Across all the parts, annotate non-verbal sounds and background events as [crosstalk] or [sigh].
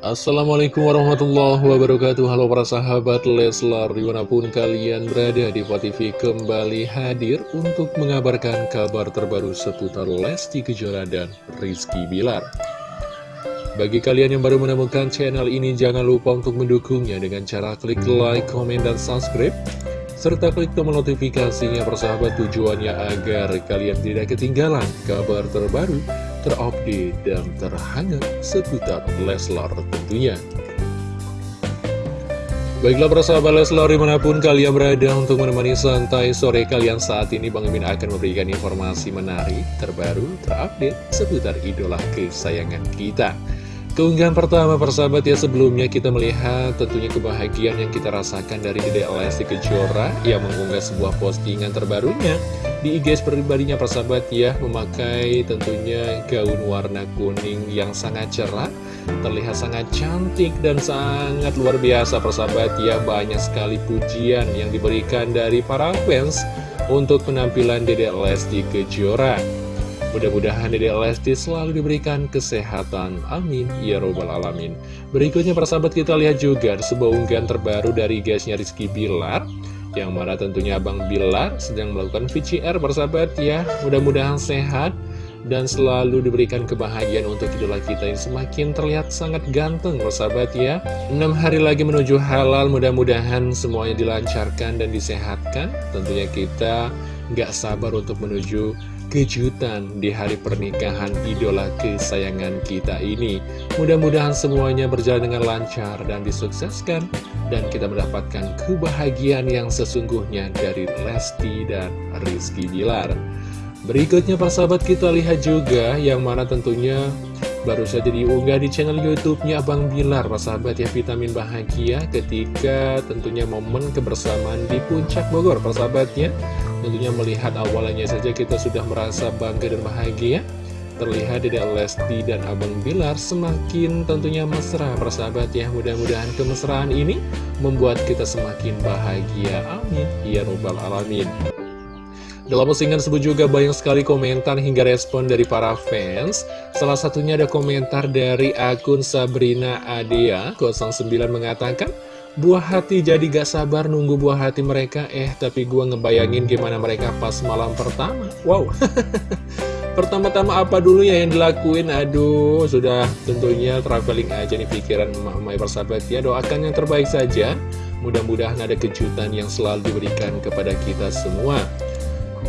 Assalamualaikum warahmatullahi wabarakatuh. Halo para sahabat Leslar Di mana pun kalian berada di TV kembali hadir Untuk mengabarkan kabar terbaru seputar Lesti Kejora dan Rizky Bilar. Bagi kalian yang baru menemukan channel ini Jangan lupa untuk mendukungnya Dengan cara klik like, komen, dan subscribe serta klik tombol notifikasinya persahabat tujuannya agar kalian tidak ketinggalan kabar terbaru terupdate, dan terhangat seputar Leslar tentunya. Baiklah persahabat Leslar di mana pun kalian berada untuk menemani santai sore kalian saat ini Bang Imin akan memberikan informasi menarik, terbaru, terupdate seputar idola kesayangan kita. Keunggahan pertama persahabat ya sebelumnya kita melihat tentunya kebahagiaan yang kita rasakan dari Dede Lesti Kejora yang mengunggah sebuah postingan terbarunya di IG pribadinya persahabat ya memakai tentunya gaun warna kuning yang sangat cerah terlihat sangat cantik dan sangat luar biasa persahabat ya banyak sekali pujian yang diberikan dari para fans untuk penampilan Dede Lesti Kejora Mudah-mudahan Dede Lesti selalu diberikan kesehatan. Amin. Ya Robbal Alamin. Berikutnya persahabat kita lihat juga sebuah unggahan terbaru dari guysnya Rizky Bilar. Yang mana tentunya Abang Bilar sedang melakukan VCR persahabat ya. Mudah-mudahan sehat dan selalu diberikan kebahagiaan untuk idola kita yang semakin terlihat sangat ganteng persahabat ya 6 hari lagi menuju halal mudah-mudahan semuanya dilancarkan dan disehatkan tentunya kita nggak sabar untuk menuju kejutan di hari pernikahan idola kesayangan kita ini. Mudah-mudahan semuanya berjalan dengan lancar dan disukseskan, dan kita mendapatkan kebahagiaan yang sesungguhnya dari Lesti dan Rizky Bilar. Berikutnya persahabat kita lihat juga yang mana tentunya baru saja diunggah di channel YouTube-nya Abang Bilar, persahabat ya vitamin bahagia ketika tentunya momen kebersamaan di Puncak Bogor, persahabatnya. Tentunya melihat awalnya saja kita sudah merasa bangga dan bahagia Terlihat Dede Lesti dan Abang Bilar semakin tentunya mesra. Persahabat ya Mudah-mudahan kemesraan ini membuat kita semakin bahagia. Amin. Ya Robbal Alamin. Dalam postingan tersebut juga banyak sekali komentar hingga respon dari para fans. Salah satunya ada komentar dari akun Sabrina Adea. 09 mengatakan, Buah hati jadi gak sabar nunggu buah hati mereka. Eh tapi gue ngebayangin gimana mereka pas malam pertama. Wow [laughs] Pertama-tama apa dulu ya yang dilakuin? Aduh sudah tentunya traveling aja nih pikiran emak-emak persahabat ya. Doakan yang terbaik saja. Mudah-mudahan ada kejutan yang selalu diberikan kepada kita semua.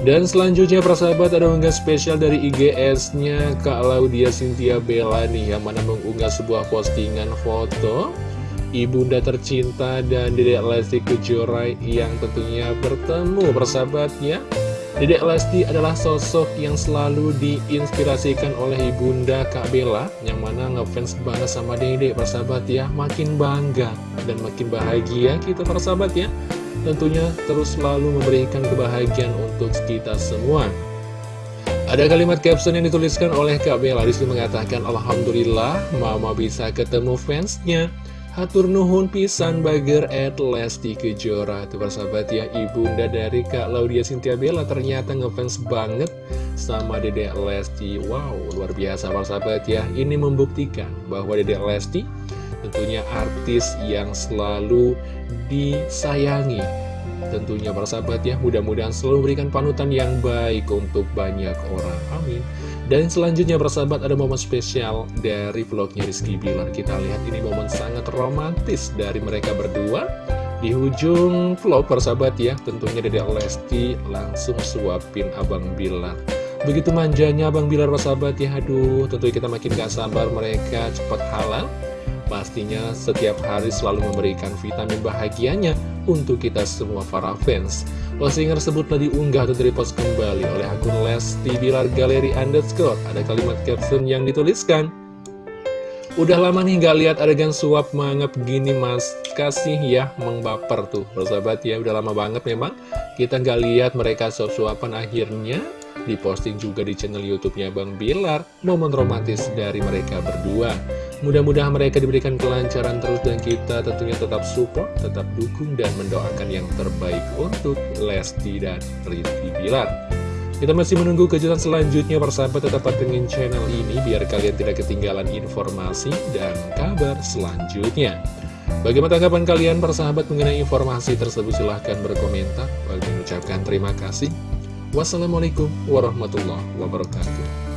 Dan selanjutnya persahabat ada unggah spesial dari IGS-nya Kak Laudia Cynthia Bella nih Yang mana mengunggah sebuah postingan foto ibunda tercinta dan Dedek Lesti Kejora yang tentunya bertemu bersahabatnya Dedek Lesti adalah sosok yang selalu diinspirasikan oleh ibunda Kak Bella Yang mana ngefans banget sama Dedek persahabat ya. Makin bangga dan makin bahagia kita persahabat ya. Tentunya terus selalu memberikan kebahagiaan untuk kita semua. Ada kalimat caption yang dituliskan oleh Kak Bella. Di situ mengatakan Alhamdulillah Mama bisa ketemu fansnya Hatur nuhun pisan bager at Lesti Kejora. Tuh persahabat ya ibunda dari Kak Laudia Cynthia Bella ternyata ngefans banget sama Dedek Lesti. Wow luar biasa persahabat ya. Ini membuktikan bahwa Dedek Lesti tentunya artis yang selalu disayangi. Tentunya persahabat ya mudah-mudahan selalu memberikan panutan yang baik untuk banyak orang. Amin dan selanjutnya persahabat ada momen spesial dari vlognya Rizky Bilar. Kita lihat ini momen sangat romantis dari mereka berdua. Di ujung vlog persahabat ya tentunya Dede Lesti langsung suapin Abang Bilar. Begitu manjanya Abang Bilar persahabat ya Aduh tentunya kita makin gak sabar mereka cepat halal Pastinya setiap hari selalu memberikan vitamin bahagianya untuk kita semua para fans Postingan tersebut telah diunggah atau direpost kembali oleh akun Lesti Bilar Galeri Underscore. Ada kalimat caption yang dituliskan. Udah lama nih gak lihat adegan suap mangap gini mas Kasih ya mengbaper tuh Persahabat ya udah lama banget memang Kita gak lihat mereka suap-suapan akhirnya Diposting juga di channel youtube-nya Bang Bilar Momen romantis dari mereka berdua Mudah-mudahan mereka diberikan kelancaran terus dan kita tentunya tetap support, tetap dukung dan mendoakan yang terbaik untuk Lesti dan Rizky Bilar. Kita masih menunggu kejutan selanjutnya persahabat tetap pantengin channel ini biar kalian tidak ketinggalan informasi dan kabar selanjutnya. Bagaimana tanggapan kalian persahabat mengenai informasi tersebut silahkan berkomentar. Bagi mengucapkan terima kasih. Wassalamualaikum warahmatullahi wabarakatuh.